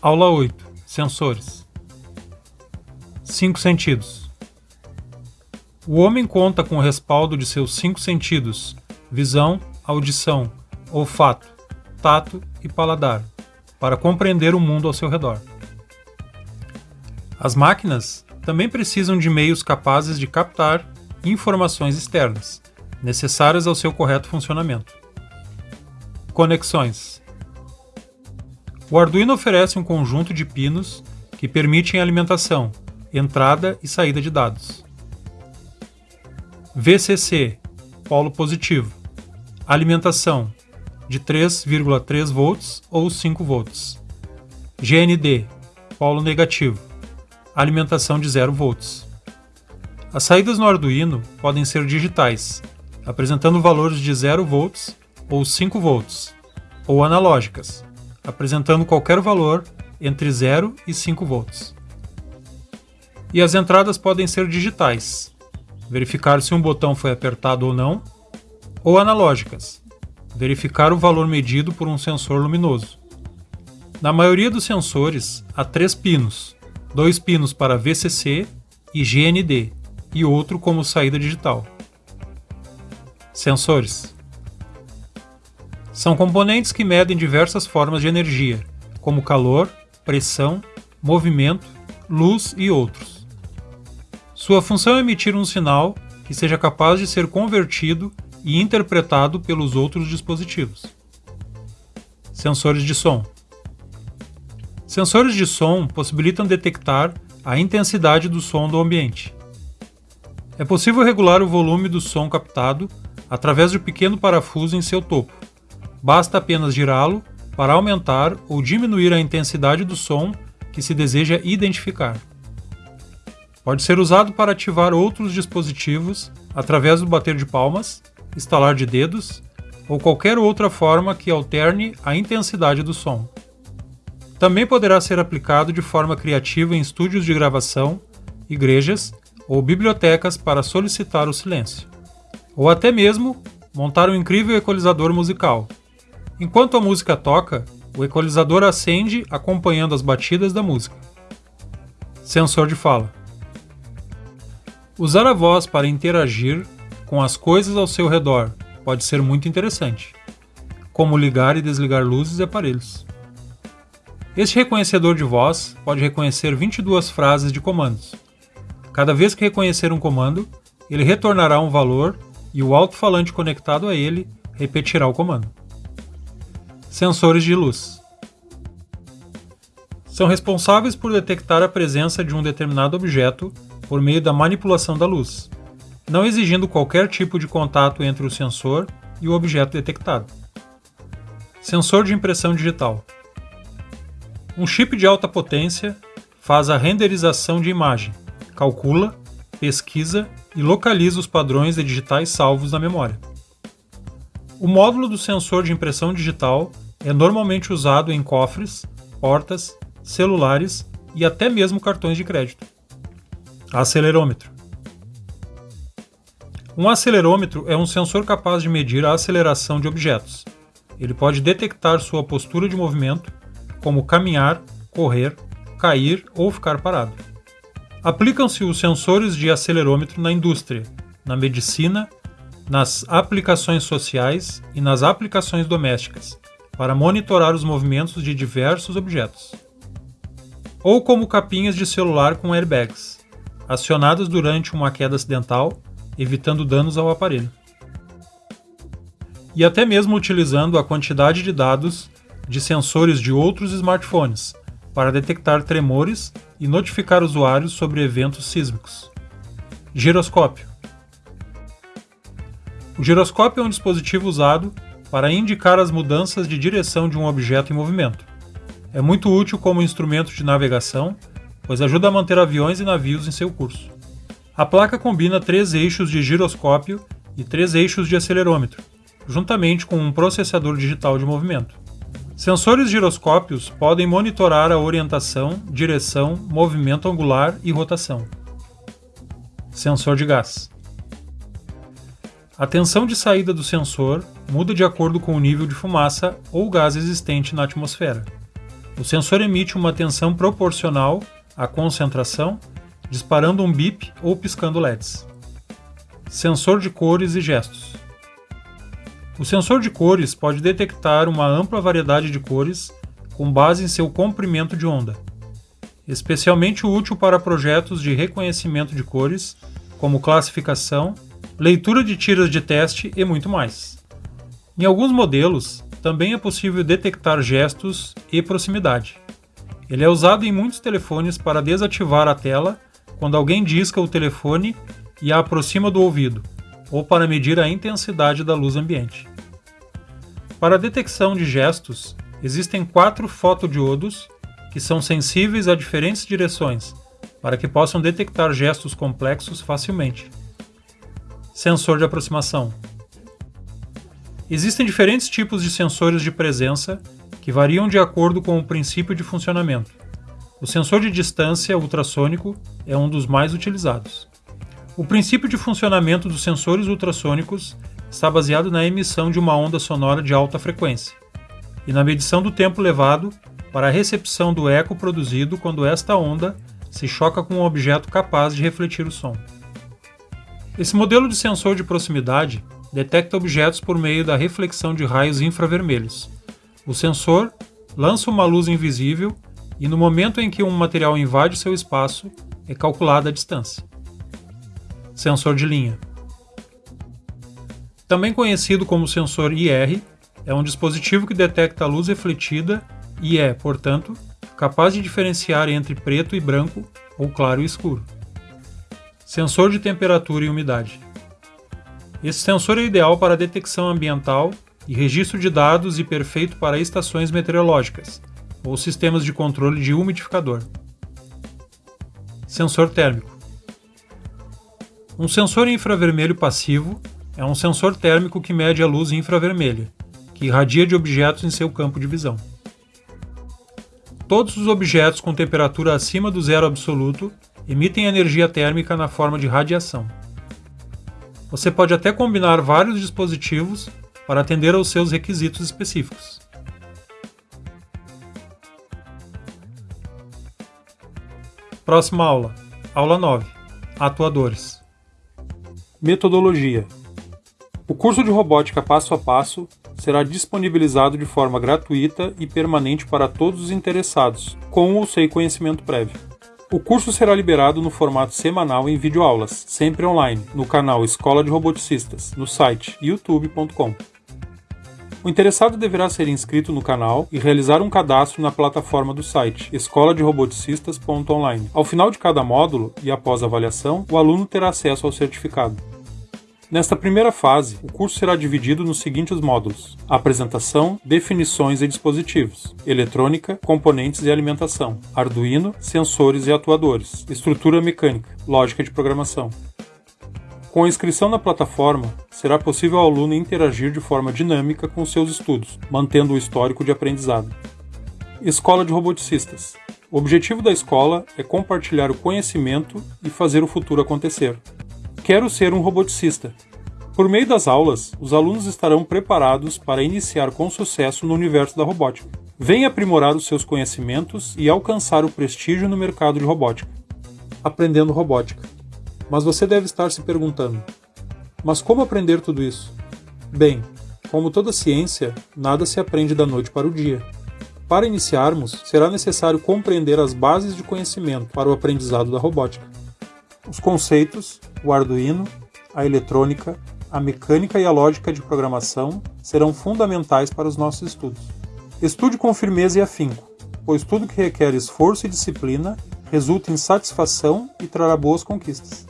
Aula 8. Sensores. Cinco sentidos. O homem conta com o respaldo de seus cinco sentidos: visão, audição, olfato, tato e paladar, para compreender o mundo ao seu redor. As máquinas também precisam de meios capazes de captar informações externas, necessárias ao seu correto funcionamento. Conexões. O Arduino oferece um conjunto de pinos que permitem alimentação, entrada e saída de dados. VCC, polo positivo. Alimentação de 3,3 volts ou 5 volts. GND, polo negativo. Alimentação de 0 volts. As saídas no Arduino podem ser digitais, apresentando valores de 0 volts ou 5 volts, ou analógicas, apresentando qualquer valor entre 0 e 5 volts. E as entradas podem ser digitais, verificar se um botão foi apertado ou não, ou analógicas, verificar o valor medido por um sensor luminoso. Na maioria dos sensores, há três pinos, dois pinos para VCC e GND, e outro como saída digital. Sensores são componentes que medem diversas formas de energia, como calor, pressão, movimento, luz e outros. Sua função é emitir um sinal que seja capaz de ser convertido e interpretado pelos outros dispositivos. Sensores de som. Sensores de som possibilitam detectar a intensidade do som do ambiente. É possível regular o volume do som captado através de um pequeno parafuso em seu topo, Basta apenas girá-lo para aumentar ou diminuir a intensidade do som que se deseja identificar. Pode ser usado para ativar outros dispositivos através do bater de palmas, estalar de dedos ou qualquer outra forma que alterne a intensidade do som. Também poderá ser aplicado de forma criativa em estúdios de gravação, igrejas ou bibliotecas para solicitar o silêncio. Ou até mesmo montar um incrível equalizador musical, Enquanto a música toca, o equalizador acende acompanhando as batidas da música. Sensor de fala. Usar a voz para interagir com as coisas ao seu redor pode ser muito interessante, como ligar e desligar luzes e aparelhos. Este reconhecedor de voz pode reconhecer 22 frases de comandos. Cada vez que reconhecer um comando, ele retornará um valor e o alto-falante conectado a ele repetirá o comando. Sensores de luz. São responsáveis por detectar a presença de um determinado objeto por meio da manipulação da luz, não exigindo qualquer tipo de contato entre o sensor e o objeto detectado. Sensor de impressão digital. Um chip de alta potência faz a renderização de imagem, calcula, pesquisa e localiza os padrões de digitais salvos na memória. O módulo do sensor de impressão digital é normalmente usado em cofres, portas, celulares e até mesmo cartões de crédito. Acelerômetro. Um acelerômetro é um sensor capaz de medir a aceleração de objetos. Ele pode detectar sua postura de movimento, como caminhar, correr, cair ou ficar parado. Aplicam-se os sensores de acelerômetro na indústria, na medicina, nas aplicações sociais e nas aplicações domésticas, para monitorar os movimentos de diversos objetos. Ou como capinhas de celular com airbags, acionadas durante uma queda acidental, evitando danos ao aparelho. E até mesmo utilizando a quantidade de dados de sensores de outros smartphones para detectar tremores e notificar usuários sobre eventos sísmicos. Giroscópio. O giroscópio é um dispositivo usado para indicar as mudanças de direção de um objeto em movimento. É muito útil como instrumento de navegação, pois ajuda a manter aviões e navios em seu curso. A placa combina três eixos de giroscópio e três eixos de acelerômetro, juntamente com um processador digital de movimento. Sensores giroscópios podem monitorar a orientação, direção, movimento angular e rotação. Sensor de gás. A tensão de saída do sensor muda de acordo com o nível de fumaça ou gás existente na atmosfera. O sensor emite uma tensão proporcional à concentração, disparando um bip ou piscando LEDs. Sensor de cores e gestos. O sensor de cores pode detectar uma ampla variedade de cores com base em seu comprimento de onda, especialmente útil para projetos de reconhecimento de cores, como classificação, leitura de tiras de teste e muito mais. Em alguns modelos, também é possível detectar gestos e proximidade. Ele é usado em muitos telefones para desativar a tela quando alguém disca o telefone e a aproxima do ouvido, ou para medir a intensidade da luz ambiente. Para a detecção de gestos, existem quatro fotodiodos que são sensíveis a diferentes direções, para que possam detectar gestos complexos facilmente. Sensor de aproximação. Existem diferentes tipos de sensores de presença que variam de acordo com o princípio de funcionamento. O sensor de distância ultrassônico é um dos mais utilizados. O princípio de funcionamento dos sensores ultrassônicos está baseado na emissão de uma onda sonora de alta frequência e na medição do tempo levado para a recepção do eco produzido quando esta onda se choca com um objeto capaz de refletir o som. Esse modelo de sensor de proximidade detecta objetos por meio da reflexão de raios infravermelhos. O sensor lança uma luz invisível e, no momento em que um material invade seu espaço, é calculada a distância. Sensor de linha. Também conhecido como sensor IR, é um dispositivo que detecta a luz refletida e é, portanto, capaz de diferenciar entre preto e branco ou claro e escuro. Sensor de temperatura e umidade. Esse sensor é ideal para detecção ambiental e registro de dados e perfeito para estações meteorológicas ou sistemas de controle de umidificador. Sensor térmico. Um sensor infravermelho passivo é um sensor térmico que mede a luz infravermelha, que irradia de objetos em seu campo de visão. Todos os objetos com temperatura acima do zero absoluto emitem energia térmica na forma de radiação. Você pode até combinar vários dispositivos para atender aos seus requisitos específicos. Próxima aula. Aula 9. Atuadores. Metodologia. O curso de robótica passo a passo será disponibilizado de forma gratuita e permanente para todos os interessados, com ou sem conhecimento prévio. O curso será liberado no formato semanal em videoaulas, sempre online, no canal Escola de Roboticistas, no site youtube.com. O interessado deverá ser inscrito no canal e realizar um cadastro na plataforma do site escola de roboticistas.online. Ao final de cada módulo e após a avaliação, o aluno terá acesso ao certificado. Nesta primeira fase, o curso será dividido nos seguintes módulos: apresentação, definições e dispositivos, eletrônica, componentes e alimentação, Arduino, sensores e atuadores, estrutura mecânica, lógica de programação. Com a inscrição na plataforma, será possível ao aluno interagir de forma dinâmica com seus estudos, mantendo o histórico de aprendizado. Escola de Roboticistas. O objetivo da escola é compartilhar o conhecimento e fazer o futuro acontecer. Quero ser um roboticista. Por meio das aulas, os alunos estarão preparados para iniciar com sucesso no universo da robótica. Venha aprimorar os seus conhecimentos e alcançar o prestígio no mercado de robótica. Aprendendo robótica. Mas você deve estar se perguntando: mas como aprender tudo isso? Bem, como toda ciência, nada se aprende da noite para o dia. Para iniciarmos, será necessário compreender as bases de conhecimento para o aprendizado da robótica. Os conceitos, o Arduino, a eletrônica, a mecânica e a lógica de programação serão fundamentais para os nossos estudos. Estude com firmeza e afinco, pois tudo que requer esforço e disciplina resulta em satisfação e trará boas conquistas.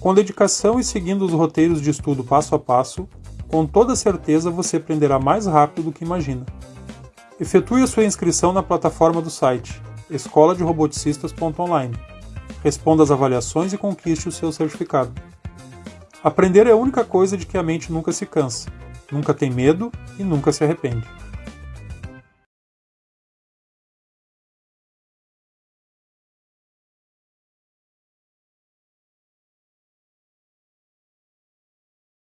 Com dedicação e seguindo os roteiros de estudo passo a passo, com toda certeza você aprenderá mais rápido do que imagina. Efetue a sua inscrição na plataforma do site escola de roboticistas.online responda às avaliações e conquiste o seu certificado. Aprender é a única coisa de que a mente nunca se cansa, nunca tem medo e nunca se arrepende.